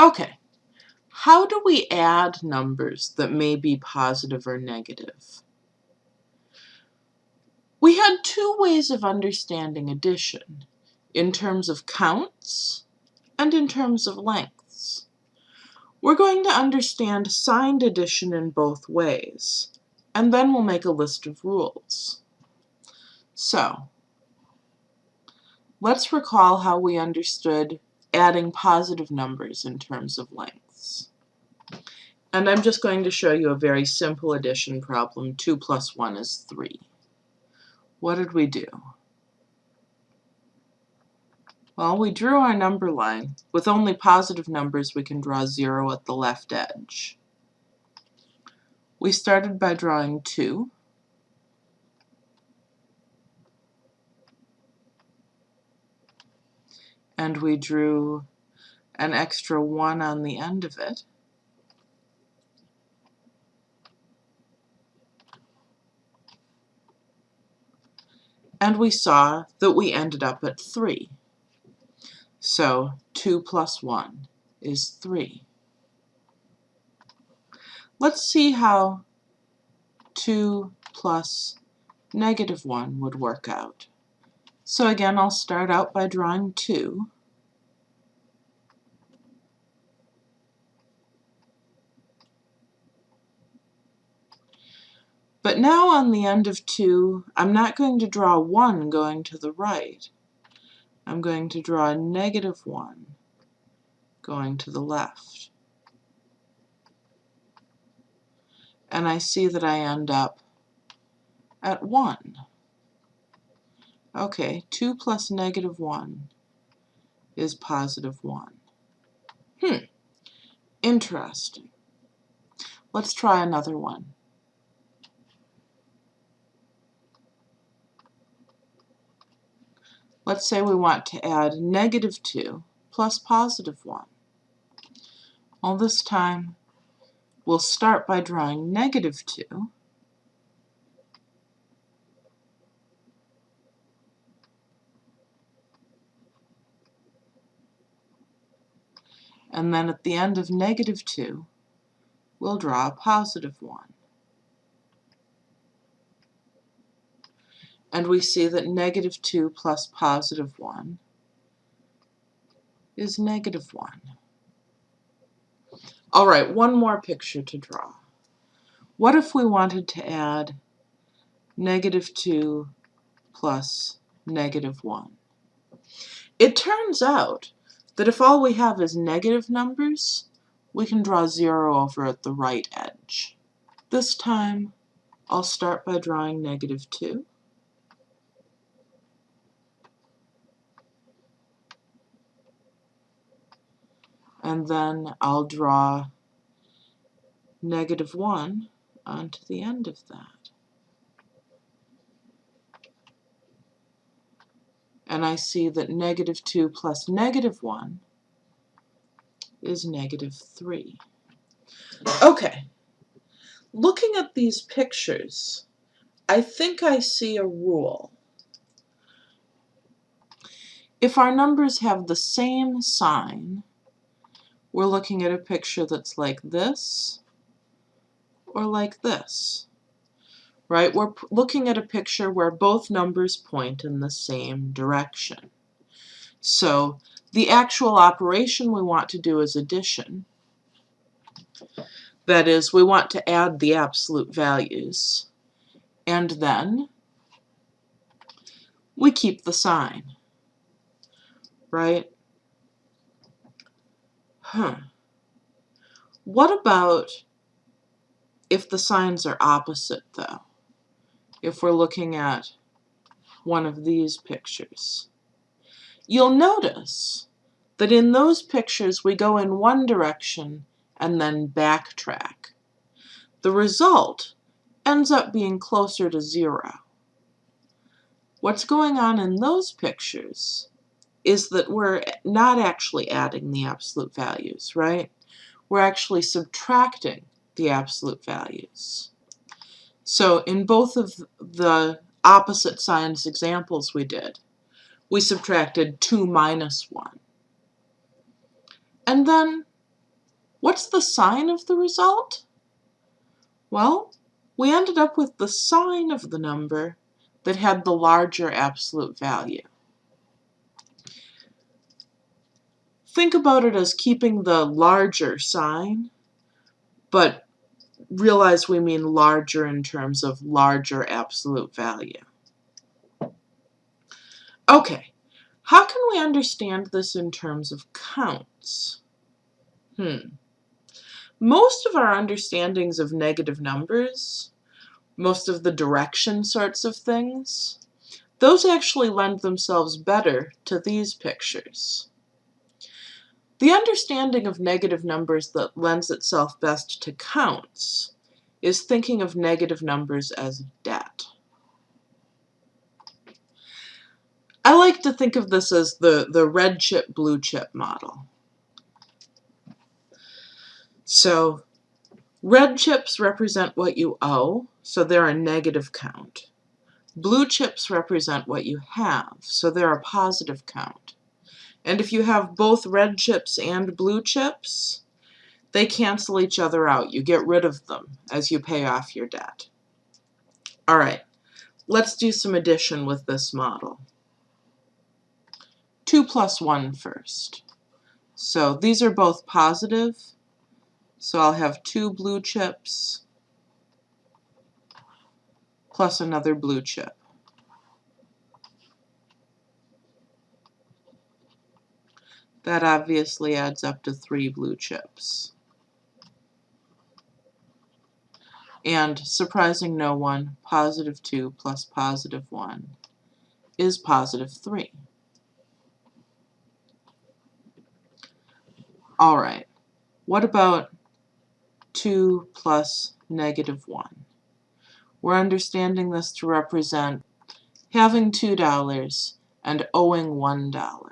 Okay, how do we add numbers that may be positive or negative? We had two ways of understanding addition, in terms of counts and in terms of lengths. We're going to understand signed addition in both ways, and then we'll make a list of rules. So, let's recall how we understood adding positive numbers in terms of lengths. And I'm just going to show you a very simple addition problem. 2 plus 1 is 3. What did we do? Well, we drew our number line. With only positive numbers, we can draw 0 at the left edge. We started by drawing 2. And we drew an extra 1 on the end of it. And we saw that we ended up at 3. So 2 plus 1 is 3. Let's see how 2 plus negative 1 would work out. So again, I'll start out by drawing 2. But now on the end of 2, I'm not going to draw 1 going to the right. I'm going to draw a negative 1 going to the left. And I see that I end up at 1. Okay, 2 plus negative 1 is positive 1. Hmm, interesting. Let's try another one. Let's say we want to add negative 2 plus positive 1. Well, this time we'll start by drawing negative 2. And then at the end of negative 2, we'll draw a positive 1. and we see that negative 2 plus positive 1 is negative 1. All right, one more picture to draw. What if we wanted to add negative 2 plus negative 1? It turns out that if all we have is negative numbers, we can draw 0 over at the right edge. This time, I'll start by drawing negative 2. and then I'll draw negative 1 onto the end of that. And I see that negative 2 plus negative 1 is negative 3. Okay, looking at these pictures, I think I see a rule. If our numbers have the same sign, we're looking at a picture that's like this or like this, right? We're looking at a picture where both numbers point in the same direction. So the actual operation we want to do is addition. That is, we want to add the absolute values. And then we keep the sign, right? Huh. What about if the signs are opposite, though? If we're looking at one of these pictures. You'll notice that in those pictures we go in one direction and then backtrack. The result ends up being closer to zero. What's going on in those pictures is that we're not actually adding the absolute values, right? We're actually subtracting the absolute values. So in both of the opposite signs examples we did, we subtracted 2 minus 1. And then What's the sign of the result? Well, we ended up with the sign of the number that had the larger absolute value. Think about it as keeping the larger sign, but realize we mean larger in terms of larger absolute value. Okay, how can we understand this in terms of counts? Hmm. Most of our understandings of negative numbers, most of the direction sorts of things, those actually lend themselves better to these pictures. The understanding of negative numbers that lends itself best to counts is thinking of negative numbers as debt. I like to think of this as the, the red chip, blue chip model. So red chips represent what you owe, so they're a negative count. Blue chips represent what you have, so they're a positive count. And if you have both red chips and blue chips, they cancel each other out. You get rid of them as you pay off your debt. All right, let's do some addition with this model. 2 plus 1 first. So these are both positive, so I'll have two blue chips plus another blue chip. That obviously adds up to three blue chips. And surprising no one, positive 2 plus positive 1 is positive 3. All right, what about 2 plus negative 1. We're understanding this to represent having $2 and owing $1.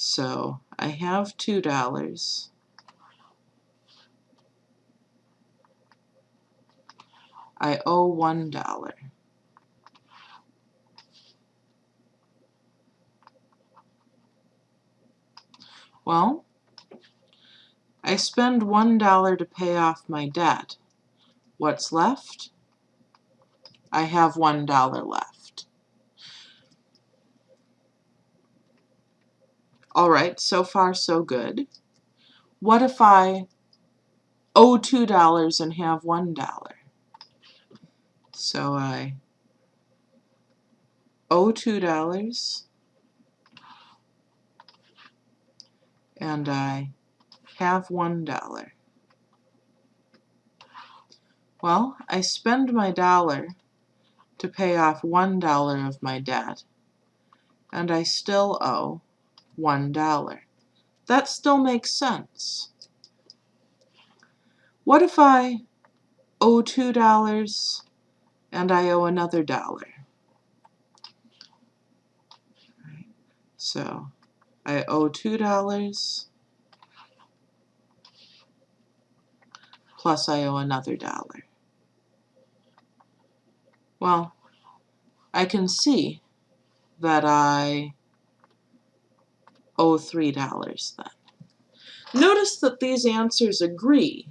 So I have $2. I owe $1. Well, I spend $1 to pay off my debt. What's left? I have $1 left. All right, so far so good. What if I owe $2 and have $1? So I owe $2 and I have one dollar. Well, I spend my dollar to pay off one dollar of my debt, and I still owe one dollar. That still makes sense. What if I owe two dollars and I owe another dollar? So I owe two dollars plus I owe another dollar. Well, I can see that I owe $3 then. Notice that these answers agree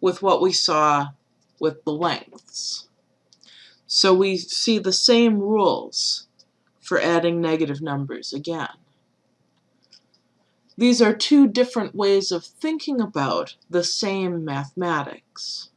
with what we saw with the lengths. So we see the same rules for adding negative numbers again. These are two different ways of thinking about the same mathematics.